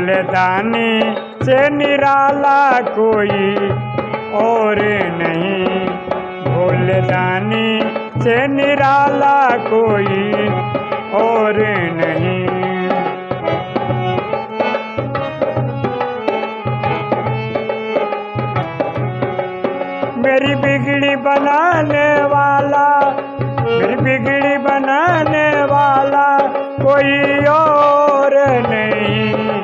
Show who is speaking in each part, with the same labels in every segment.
Speaker 1: भोले दानी से निराला कोई और नहीं। भोले दानी से निराला कोई और नहीं। मेरी बिगड़ी बनाने वाला, मेरी बिगड़ी बनाने वाला कोई और नहीं।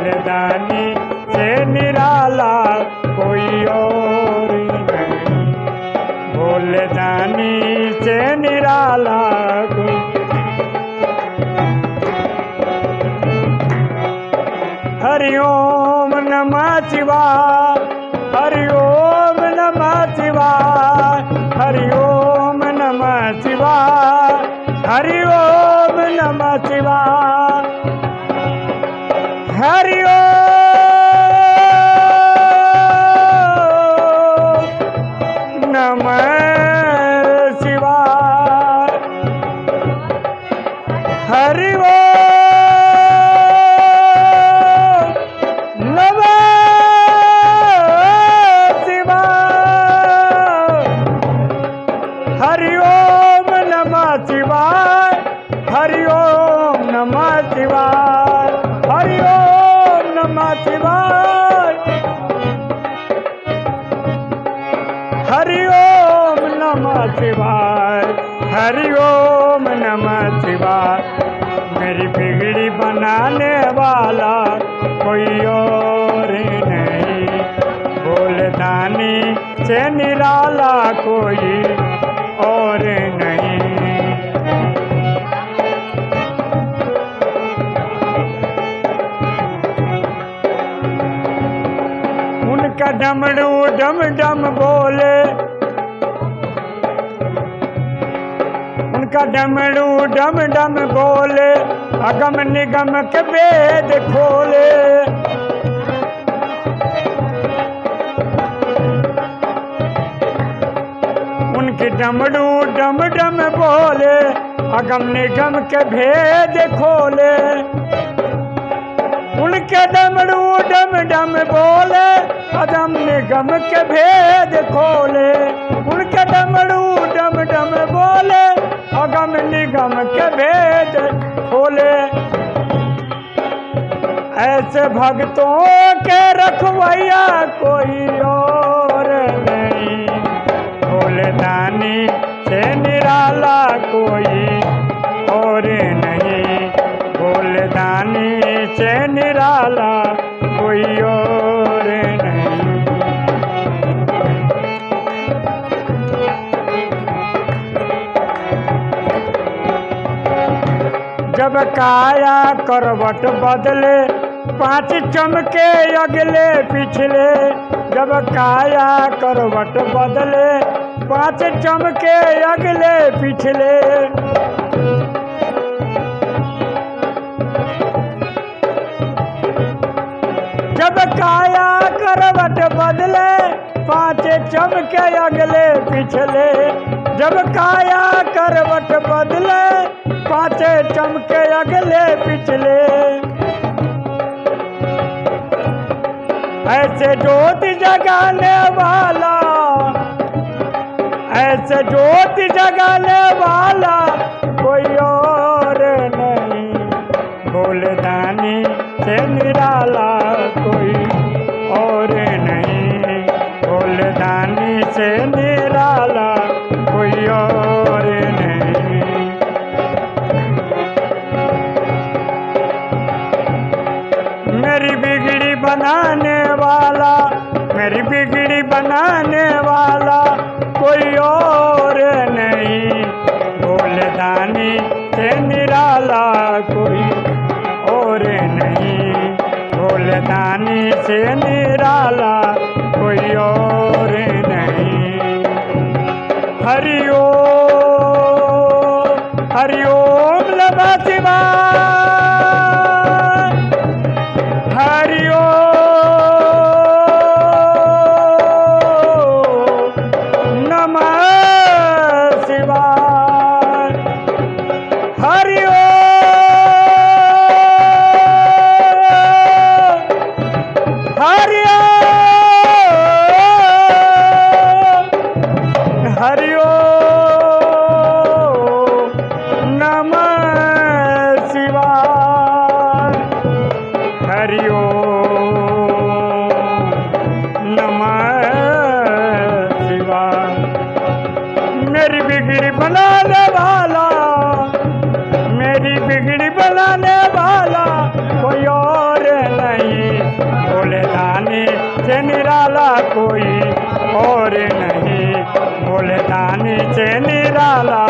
Speaker 1: भोलदानी से निराला कोई और नहीं। भोलदानी से निराला कोई। नमा शिवा हरि हरि ओम नमः शिवाय। हरि ओम नमः शिवाय। हरि ओम नमः शिवाय। हरि ओम नमः शिवाय। मेरी बिगड़ी बनाने वाला कोई और नहीं। बोलदानी से निराला कोई डमरू डम डम बोले। उनका डमरू डम डम बोले। अगम निगम के वेद खोले। उनके डमड़ू डम डम बोले। अगम निगम के भेद खोले। डमरू डम डम बोले अगम निगम के भेद खोले। उनके डमरू डम डम बोले अगम निगम के भेद खोले। ऐसे भक्तों के रखवैया कोई और नहीं। भोलेदानी से जब काया करवट बदले, पाँच चमके अगले पिछले। जब काया, करवट बदले, पाँच चमके अगले पिछले। जब काया, करवट बदले, पाँच चमके अगले पिछले। जब काया, करवट बदले पाँच चमके अगले पिछले। ऐसे जोत जगाने वाला, ऐसे जोत जगाने वाला कोई और नहीं। भोलेदानी से निराला कोई और नहीं। भोलेदानी से निराला कोई और नहीं। भोलेदानी से निराला कोई और नहीं। हरिओ ओम बिगड़ी बनाने वाला कोई और नहीं। बोले दानी से निराला कोई और नहीं। बोले दानी से निराला